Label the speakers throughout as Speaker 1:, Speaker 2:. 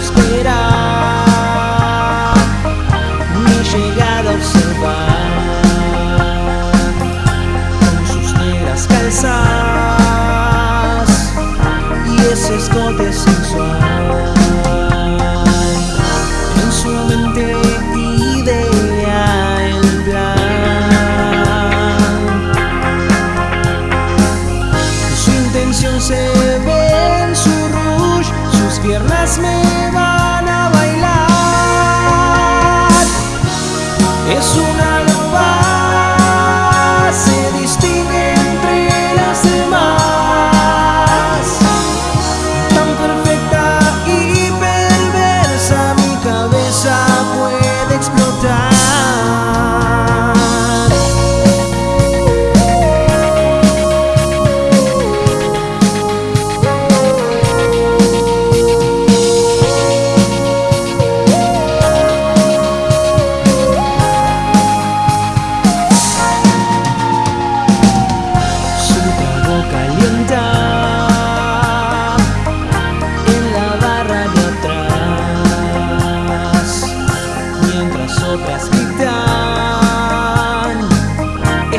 Speaker 1: espera mi llegada observar con sus negras calzas y ese escote me dan a bailar. Es una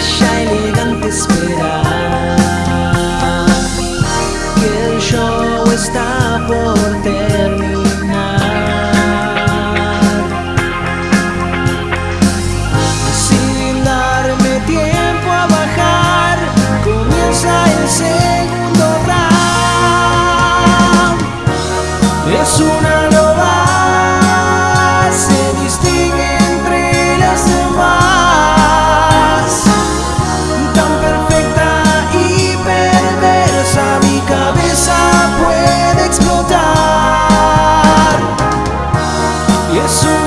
Speaker 1: bella, elegante esperar que el show está por terminar. Sin darme tiempo a bajar, comienza el segundo round. Es una azul.